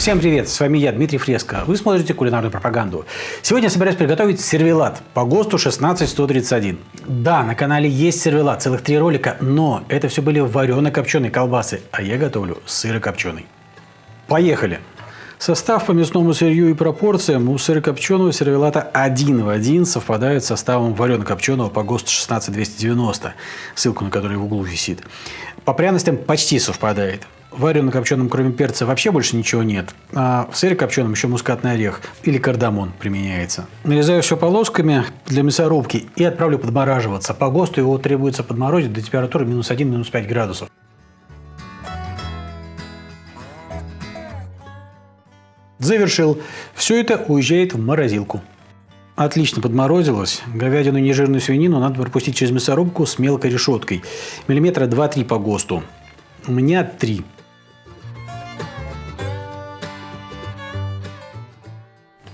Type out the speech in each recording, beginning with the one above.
Всем привет, с вами я, Дмитрий Фреско. Вы смотрите кулинарную пропаганду. Сегодня я собираюсь приготовить сервелат по ГОСТу 16131. Да, на канале есть сервелат, целых три ролика, но это все были варено-копченые колбасы, а я готовлю сыро-копченый. Поехали! Состав по мясному сырью и пропорциям у сырокопченого сервелата один в один совпадает с составом варено-копченого по ГОСТу 16290, ссылку на который в углу висит. По пряностям почти совпадает. Варено-копченом, кроме перца, вообще больше ничего нет. А в сыре копченом еще мускатный орех или кардамон применяется. Нарезаю все полосками для мясорубки и отправлю подмораживаться. По ГОСТу его требуется подморозить до температуры минус 1-5 минус градусов. Завершил. Все это уезжает в морозилку. Отлично подморозилось. Говядину и нежирную свинину надо пропустить через мясорубку с мелкой решеткой. Миллиметра 2-3 по ГОСТу. У меня 3.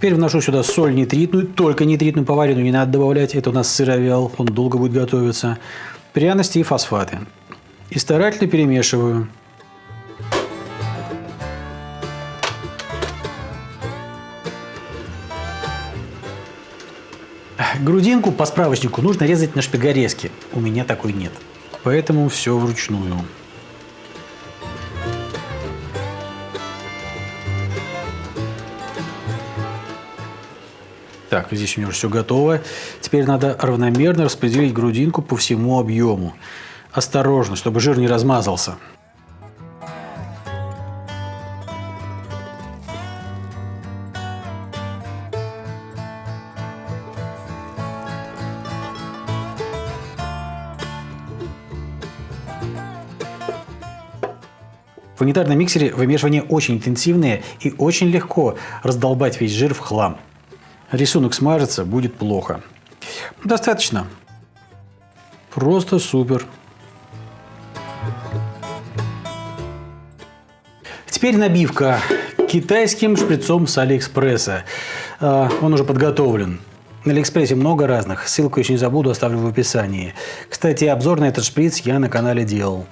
Теперь вношу сюда соль нитритную, только нитритную поваренную не надо добавлять. Это у нас сыровял, он долго будет готовиться. Пряности и фосфаты. И старательно перемешиваю. Грудинку по справочнику нужно резать на шпигорезке. У меня такой нет. Поэтому все вручную. Так, здесь у меня уже все готово. Теперь надо равномерно распределить грудинку по всему объему. Осторожно, чтобы жир не размазался. В унитарном миксере вымешивание очень интенсивное и очень легко раздолбать весь жир в хлам. Рисунок смажется, будет плохо. Достаточно. Просто супер. Теперь набивка китайским шприцом с Алиэкспресса. А, он уже подготовлен. На Алиэкспрессе много разных. Ссылку еще не забуду, оставлю в описании. Кстати, обзор на этот шприц я на канале делал.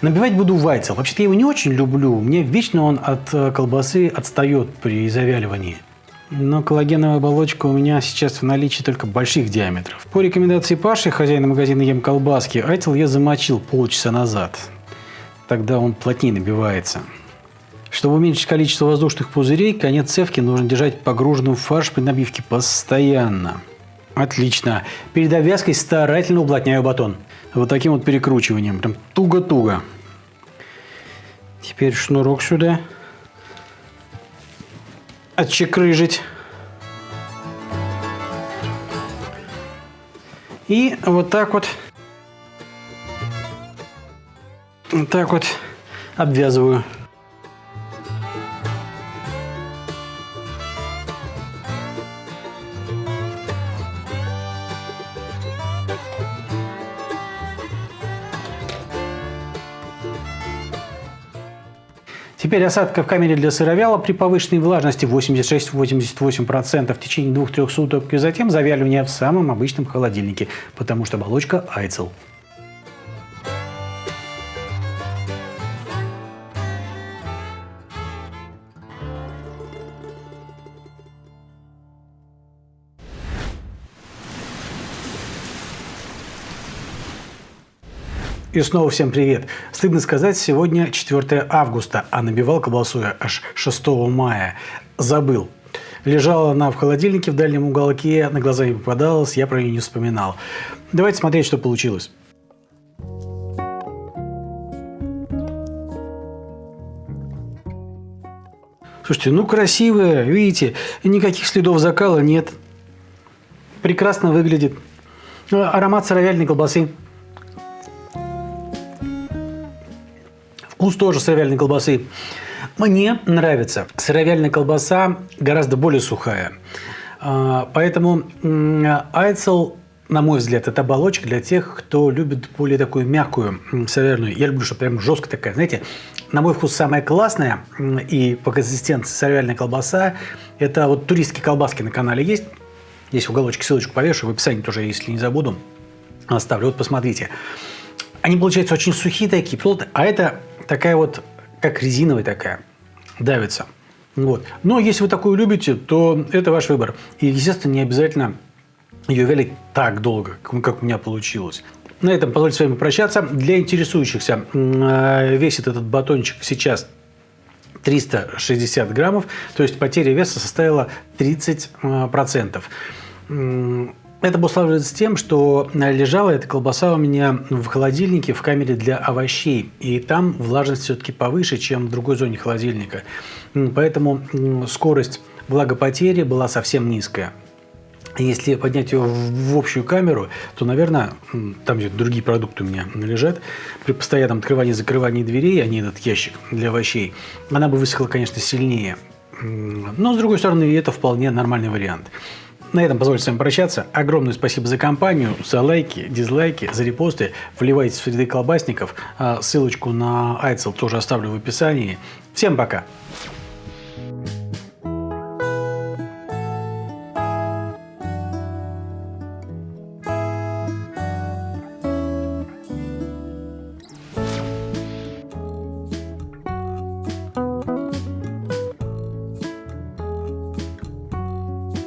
Набивать буду вайцел. Вообще-то я его не очень люблю. Мне вечно он от э, колбасы отстает при завяливании. Но коллагеновая оболочка у меня сейчас в наличии только больших диаметров. По рекомендации Паши, хозяина магазина «Ем колбаски», айтел я замочил полчаса назад. Тогда он плотнее набивается. Чтобы уменьшить количество воздушных пузырей, конец цевки нужно держать погруженным в фарш при набивке постоянно. Отлично. Перед обвязкой старательно уплотняю батон. Вот таким вот перекручиванием. Прям туго-туго. Теперь шнурок сюда. Отчекрыжить. И вот так вот, вот так вот обвязываю. Теперь осадка в камере для сыровяла при повышенной влажности 86-88% в течение 2-3 суток и затем завяливание в самом обычном холодильнике, потому что оболочка айцел. И снова всем привет. Стыдно сказать, сегодня 4 августа, а набивал колбасу я аж 6 мая. Забыл. Лежала она в холодильнике в дальнем уголке, на глаза не попадалась, я про нее не вспоминал. Давайте смотреть, что получилось. Слушайте, ну красивая, видите, никаких следов закала нет. Прекрасно выглядит. Аромат сыровяльной колбасы Вкус тоже сыровяльной колбасы. Мне нравится. Сыровяльная колбаса гораздо более сухая. А, поэтому айцел, на мой взгляд, это оболочка для тех, кто любит более такую мягкую сыровяльную. Я люблю, чтобы прям жесткая такая. Знаете, на мой вкус самая классная и по консистенции сыровяльная колбаса – это вот туристские колбаски на канале есть. Здесь в уголочке ссылочку повешу, в описании тоже, если не забуду. оставлю. Вот посмотрите. Они получаются очень сухие такие, плотные, а это такая вот, как резиновая такая, давится. Вот. Но если вы такую любите, то это ваш выбор. И, естественно, не обязательно ее вялить так долго, как у меня получилось. На этом позвольте с вами прощаться. Для интересующихся э, весит этот батончик сейчас 360 граммов, то есть потеря веса составила 30%. Это обуславливается тем, что лежала эта колбаса у меня в холодильнике в камере для овощей, и там влажность все-таки повыше, чем в другой зоне холодильника. Поэтому скорость влагопотери была совсем низкая. Если поднять ее в общую камеру, то, наверное, там где другие продукты у меня лежат, при постоянном открывании и закрывании дверей, а не этот ящик для овощей, она бы высохла, конечно, сильнее. Но, с другой стороны, это вполне нормальный вариант. На этом позвольте с вами прощаться. Огромное спасибо за компанию, за лайки, дизлайки, за репосты. Вливайтесь в среды колбасников. А ссылочку на Айцел тоже оставлю в описании. Всем пока!